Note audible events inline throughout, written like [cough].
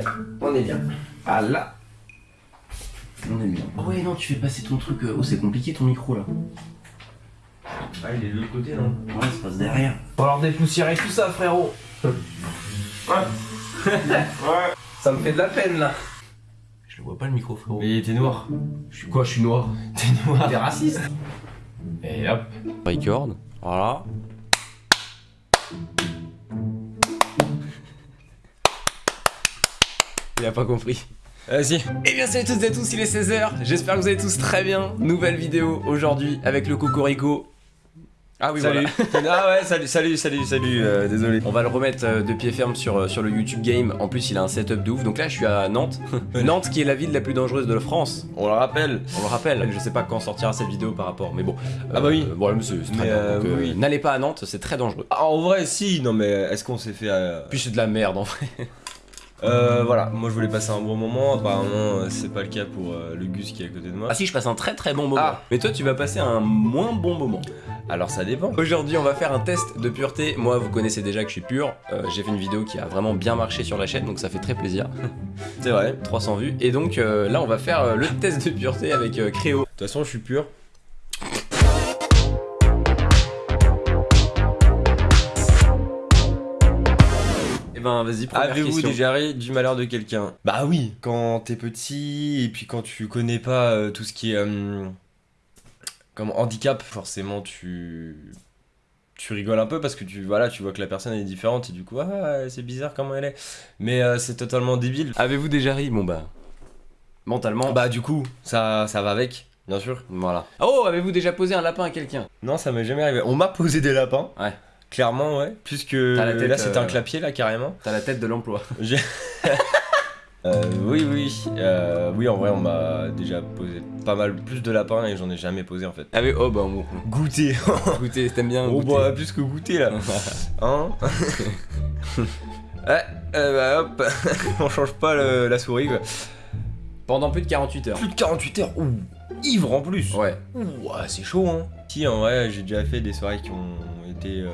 bien. On est bien. Ah là. On est bien. Oh ouais, non, tu fais passer ton truc. euh, Oh, c'est compliqué ton micro là. Ah, il est de l'autre côté, non? Ouais, ça passe derrière. Faut alors dépoussiérer tout ça, frérot. [laughs] [laughs] Ouais. Ça me fait de la peine là. Je le vois pas le micro, frérot. Mais t'es noir. Je suis quoi? Je suis noir. [laughs] T'es noir. T'es raciste Et hop. Record. Voilà. Il a pas compris. Vas-y. Eh bien salut à toutes et à tous, il est 16h, j'espère que vous allez tous très bien. Nouvelle vidéo aujourd'hui avec le Cocorico. Ah oui Salut. voilà. [laughs] ah ouais, salut, salut, salut, salut. euh, désolé. On va le remettre euh, de pied ferme sur, euh, sur le YouTube Game. En plus, il a un setup de ouf. Donc là, je suis à Nantes. [laughs] Nantes qui est la ville la plus dangereuse de la France. On le rappelle. On le rappelle. Je sais pas quand sortira cette vidéo par rapport, mais bon. Ah bah oui. Bon, c'est très Mais, bien. oui. N'allez pas à Nantes, c'est très dangereux. Ah, en vrai, si. Non, mais est-ce qu'on s'est fait. Puis c'est de la merde en vrai. Euh, voilà. Moi, je voulais passer un bon moment. Apparemment, euh, c'est pas le cas pour euh, le Gus qui est à côté de moi. Ah si, je passe un très très bon moment. Ah. Mais toi, tu vas passer un moins bon moment. Alors, ça dépend. Aujourd'hui, on va faire un test de pureté. Moi, vous connaissez déjà que je suis pur. Euh, J'ai fait une vidéo qui a vraiment bien marché sur la chaîne, donc ça fait très plaisir. [laughs] C'est vrai. De 300 vues. Et donc là, on va faire le test de pureté avec Créo. toute façon, je suis pur. Ben, vas-y, première Avez-vous déjà ri du malheur de quelqu'un? Bah oui, quand t'es petit et puis quand tu connais pas euh, tout ce qui est euh, comme handicap, forcément tu tu rigoles un peu parce que tu voilà, tu vois que la personne est différente et du coup ah, c'est bizarre comment elle est. Mais euh, c'est totalement débile. Avez-vous déjà ri? Bon bah, mentalement. Bah du coup, ça ça va avec, bien sûr. Voilà. Oh, avez-vous déjà posé un lapin à quelqu'un? Non, ça m'est jamais arrivé. On m'a posé des lapins. Ouais. Clairement, ouais. Puisque tête, là euh, un clapier là carrément. T'as la tête de l'emploi. [laughs] Euh, oui, oui, euh, oui, en vrai, on m'a déjà posé pas mal plus de lapins et j'en ai jamais posé en fait. Ah oui, oh bah bon. Goûter [laughs] Goûter, t'aimes bien Oh, goûter. bah, plus que goûter là [laughs] Hein Ouais, euh, bah, hop On change pas le- la souris quoi. Pendant plus de 48 heures. Plus de 48 heures Ouh Ivre en plus Ouais. Ouh, ouais, c'est chaud hein Si, en vrai, j'ai déjà fait des soirées qui ont été euh,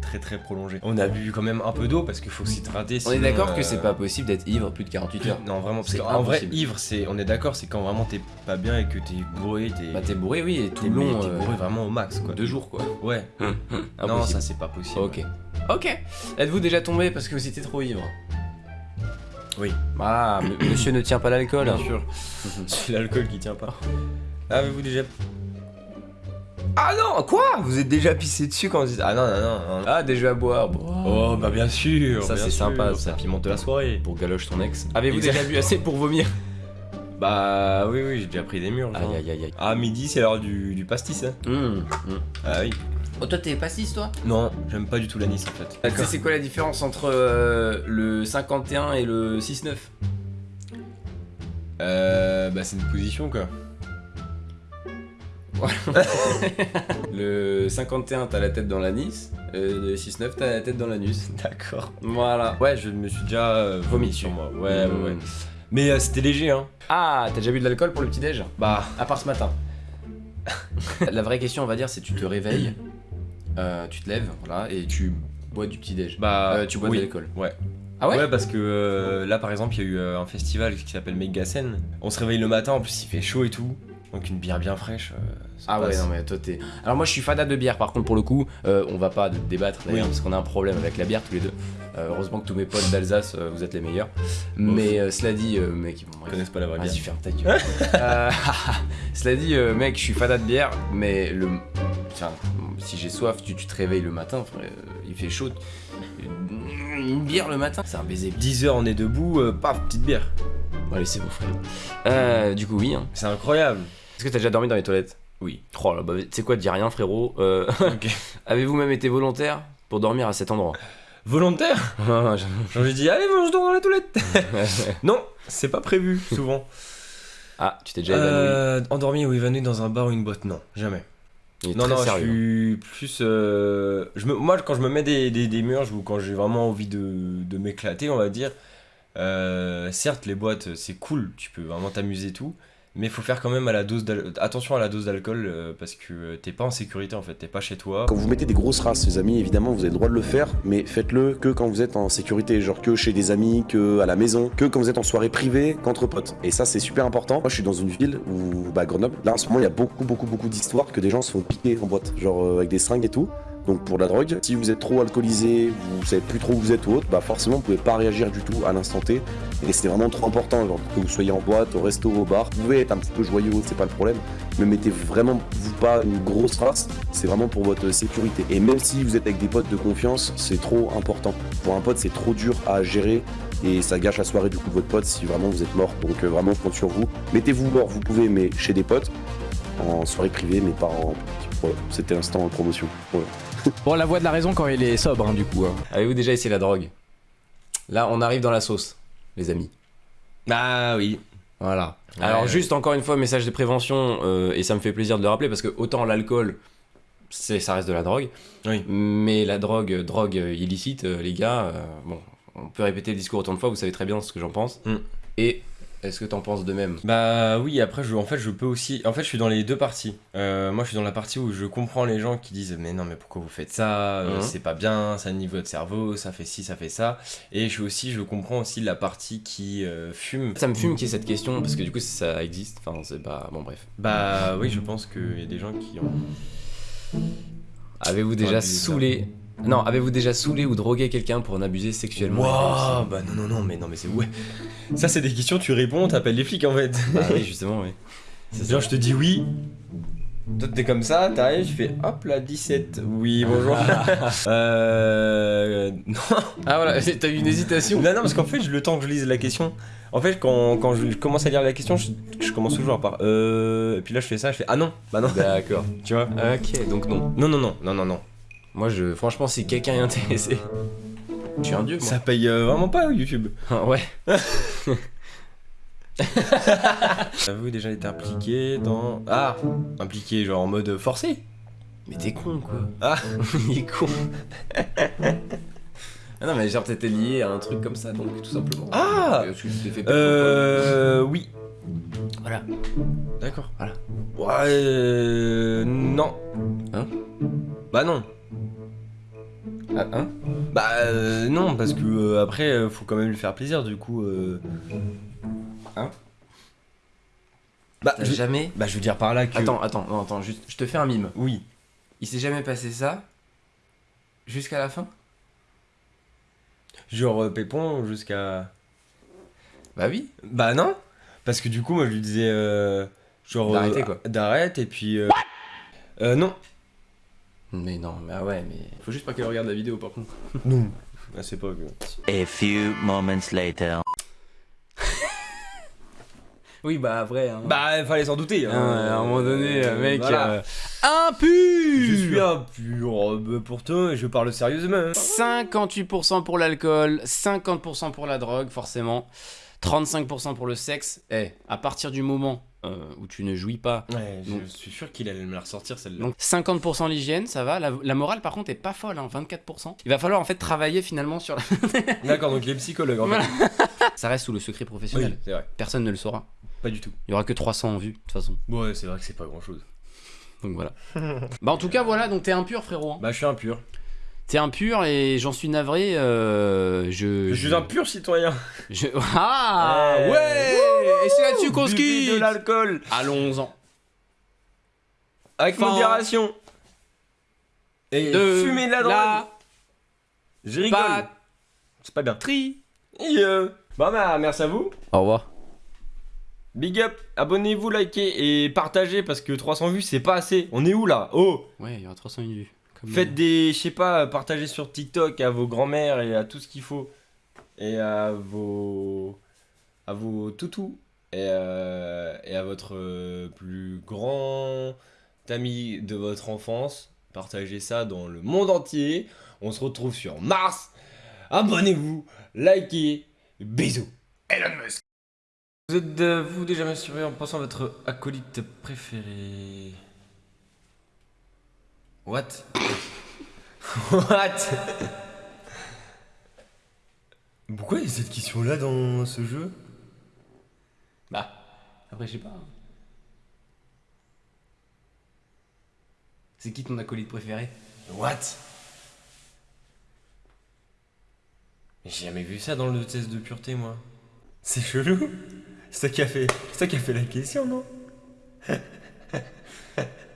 très très prolongées. On a bu quand même un peu d'eau parce qu'il faut s'hydrater. On est d'accord que euh, c'est pas possible d'être ivre plus de 48 heures. Non, vraiment, parce qu'en vrai, ivre, c'est, on est d'accord, c'est quand vraiment t'es pas bien et que t'es bourré, t'es, Bah t'es bourré, oui, et tout t'es, le long. t'es euh, bourré vraiment au max, quoi. Deux jours quoi. Ouais. non, Impossible. ça c'est pas possible. Ok. Ok. Êtes-vous déjà tombé parce que vous étiez trop ivre? Oui. Ah, monsieur ne tient pas l'alcool. Bien sûr. c'est l'alcool qui tient pas. Avez-vous déjà. Ah non, quoi? Vous êtes déjà pissé dessus quand vous dites. Ah non, non, non. non. Ah, jeux à boire. Bon. Oh, bah bien sûr. Ça, c'est sympa, ça. Pimente la soirée. Pour galoche ton ex. Avez-vous déjà bu assez pour vomir? Bah oui, oui, j'ai déjà pris des murs. genre. Aïe aïe aïe aïe. Ah, midi, c'est l'heure du, du pastis, hein. Hum, hum. Ah oui. Oh, toi, t'es pastis, toi? Non, j'aime pas du tout l'anis en fait. Tu sais, c'est quoi la différence entre euh, le 51 et le 6-9 Euh. Bah, c'est une position quoi. [laughs] Le 51, t'as la tête dans l'anis. euh, Le 6-9, t'as la tête dans l'anus. D'accord. Voilà. Ouais, je me suis déjà euh, vomi sur moi. Ouais, Mmh. ouais, ouais. Mais euh, c'était léger, hein. Ah, t'as déjà bu de l'alcool pour le petit-déj Bah, À part ce matin. [laughs] la vraie question, on va dire, c'est tu te réveilles, euh, tu te lèves, voilà, et tu bois du petit-déj. bah. Tu bois oui. de l'alcool. Ouais. Ah ouais, Ouais, parce que euh, là, par exemple, il y a eu euh, un festival qui s'appelle Megasen. On se réveille le matin, en plus, il fait chaud et tout. Donc, une bière bien fraîche. euh, ça Ah ouais, non mais toi t'es. Alors moi je suis fada de bière, par contre pour le coup, euh, on va pas débattre d'ailleurs Oui. parce qu'on a un problème avec la bière tous les deux. Euh, heureusement que tous mes potes d'Alsace, euh, vous êtes les meilleurs. Mais cela dit, euh, mec, bon, Ils connaissent pas la vraie bière. Vas-y, ferme ta gueule. [laughs] [laughs] Cela dit, mec, je suis fada de bière, mais le. Enfin, si j'ai soif, tu, tu te réveilles le matin, frère, il fait chaud. Une bière le matin, c'est un baiser. 10 heures, on est debout, paf, petite bière. Bon, allez, c'est bon, frère. Du coup, oui. Hein. C'est incroyable. Est-ce que t'as déjà dormi dans les toilettes Oui. Oh là, bah, tu sais quoi, dis rien, frérot. Euh. [laughs] Avez-vous même été volontaire pour dormir à cet endroit? Volontaire? [laughs] J'ai dit, allez, moi, je dors dans la toilette. [laughs] non, c'est pas prévu, souvent. Ah, tu t'es déjà évanoui. Euh, endormi ou évanoui dans un bar ou une boîte Non, jamais. Non, non, sérieux. je suis plus. euh, je me, moi, quand je me mets des, des, des murs, ou quand j'ai vraiment envie de, de m'éclater, on va dire. euh, certes, les boîtes, c'est cool, tu peux vraiment t'amuser et tout. Mais faut faire quand même attention à la dose d'alcool euh, parce que euh, t'es pas en sécurité en fait, t'es pas chez toi. Quand vous mettez des grosses races, les amis, évidemment, vous avez le droit de le faire, mais faites-le que quand vous êtes en sécurité, genre que chez des amis, que à la maison, que quand vous êtes en soirée privée, qu'entre potes. Et ça, c'est super important. Moi, je suis dans une ville où, bah, Grenoble, là, en ce moment, il y a beaucoup, beaucoup, beaucoup d'histoires que des gens se font piquer en boîte, genre euh, avec des seringues et tout. Donc pour la drogue, si vous êtes trop alcoolisé, vous savez plus trop où vous êtes ou autre, bah forcément vous pouvez pas réagir du tout à l'instant T. Et c'est vraiment trop important, que vous soyez en boîte, au resto, au bar, vous pouvez être un petit peu joyeux, c'est pas le problème, mais mettez vraiment vous pas une grosse race, c'est vraiment pour votre sécurité. Et même si vous êtes avec des potes de confiance, c'est trop important. Pour un pote, c'est trop dur à gérer et ça gâche la soirée du coup de votre pote si vraiment vous êtes mort. Donc euh, vraiment, compte sur vous. Mettez-vous mort, vous pouvez, mais chez des potes, en soirée privée, mais pas en. Voilà, c'était l'instant en promotion. [laughs] Bon, la voix de la raison quand il est sobre, hein, du coup. hein. Avez-vous déjà essayé la drogue? Là, on arrive dans la sauce, les amis. Ah oui. Voilà. Ouais, Alors ouais. juste encore une fois, message de prévention, euh, et ça me fait plaisir de le rappeler parce que autant l'alcool, c'est ça reste de la drogue, Oui. mais la drogue, drogue euh, illicite, euh, les gars, euh, bon, on peut répéter le discours autant de fois, vous savez très bien ce que j'en pense. Mm. Et est-ce que t'en penses de même? Bah oui, après, je, en fait, je peux aussi. En fait, je suis dans les deux parties. Euh, moi, je suis dans la partie où je comprends les gens qui disent Mais non, mais pourquoi vous faites ça? Euh, Mhm. C'est pas bien, ça nive votre cerveau, ça fait ci, ça fait ça. Et je suis aussi, je comprends aussi la partie qui euh, fume. Ça me fume qu'il y ait cette question parce que du coup ça existe. Enfin c'est pas bon bref. Bah oui, je pense qu'il y a des gens qui ont. Avez-vous déjà saoulé Non, avez-vous déjà saoulé ou drogué quelqu'un pour en abuser sexuellement? Waouh Bah non, non, non, mais non, mais c'est ouais. Ça, c'est des questions, tu réponds, t'appelles les flics en fait. Bah oui justement oui. [laughs] Genre, je te dis oui. Toi, t'es comme ça, t'arrives, je fais hop là, 17. Oui, bonjour. [laughs] euh. Non. Ah voilà, [laughs] t'as eu une hésitation. Non, non, parce qu'en fait, le temps que je lise la question, en fait, quand, quand je commence à lire la question, je, je commence toujours par euh. Et puis là, je fais ça, je fais ah non, bah non, D'accord. tu vois? Ok, donc non. Non, non, non, non, non, non. Moi, je, franchement, si quelqu'un est intéressé, je suis un dieu, moi. Ça paye euh, vraiment pas YouTube. Ah, ouais. [laughs] Avez-vous déjà été impliqué dans. Ah Impliqué, genre en mode forcé Mais t'es con, quoi. Ah. [laughs] Il est con. ah non, mais genre, t'étais lié à un truc comme ça, donc tout simplement. Ah Parce que tu t'es fait Euh. Oui. Voilà. D'accord. Voilà. Ouais. euh, Non. Hein? Bah non. Ah, hein? Bah euh, non, parce que euh, après, euh, faut quand même lui faire plaisir, du coup. Euh... Hein? Bah T'as je... jamais. bah, je veux dire par là que. Attends, attends, non, attends, juste, je te fais un mime. Oui. Il s'est jamais passé ça jusqu'à la fin? Genre euh, Pépon jusqu'à. Bah oui. Bah non Parce que du coup, moi je lui disais. euh, genre. D'arrêter, euh, quoi. D'arrête, et puis. Euh... euh, non. Mais non, mais ah ouais, mais faut juste pas qu'elle regarde la vidéo par contre. [laughs] Non. Ah, c'est pas que. A few moments later. [laughs] Oui, bah vrai. Hein. Bah, fallait s'en douter. Hein, hein. à un moment donné, Euh, mec. voilà. euh, impur Je suis impur euh, pour toi et je parle sérieusement. 58% pour l'alcool, 50% pour la drogue, forcément. 35% pour le sexe. Eh, à partir du moment euh, où tu ne jouis pas. Ouais, je suis sûr qu'il allait me la ressortir celle-là. Donc 50% l'hygiène, ça va. La, la morale, par contre, est pas folle, hein, 24%. Il va falloir en fait travailler finalement sur la... [laughs] D'accord, donc il est psychologue en Voilà. fait. [laughs] Ça reste sous le secret professionnel. c'est vrai. Personne ne le saura. Pas du tout. Il y aura que 300 en vue, de toute façon. Ouais, c'est vrai que c'est pas grand chose. Donc voilà. [laughs] bah en tout cas, voilà, donc t'es impur, frérot. hein. Bah, je suis impur. T'es impur et j'en suis navré. euh, je, Je suis un pur citoyen. je- Ah Ouais. ouais Et c'est là-dessus qu'on se quitte de l'alcool Allons-en. avec Fin modération. Et De fumer de la drogue. Je rigole. C'est pas bien. Et euh, Bon bah merci à vous. Au revoir. Big up, abonnez-vous, likez et partagez parce que 300 vues c'est pas assez. On est où là? Oh Ouais, il y aura 301 vues. Comme- Faites des, je sais pas, partagez sur TikTok à vos grands-mères et à tout ce qu'il faut. Et à vos. à vos toutous. Et, euh, et à votre euh, plus grand ami de votre enfance. Partagez ça dans le monde entier. On se retrouve sur Mars. Abonnez-vous, likez, bisous. Elon Musk. Vous êtes euh, vous déjà masturbé en pensant à votre acolyte préféré What? [laughs] What? Pourquoi il y a cette question-là dans ce jeu? Bah, après, je sais pas. C'est qui ton acolyte préféré? What? J'ai jamais vu ça dans le test de pureté, moi. C'est chelou C'est toi qui as fait, qui a fait la question, non? [laughs]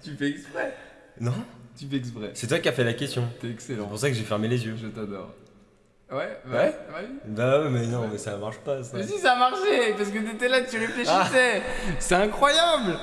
Tu fais exprès? Non? Tu fais exprès. C'est toi qui as fait la question. T'es excellent. C'est pour ça que j'ai fermé les yeux. Je t'adore. Ouais, Ouais ouais. Bah ouais, mais non, mais ça marche pas, ça. Mais si ça marchait, parce que t'étais là, tu réfléchissais. C'est incroyable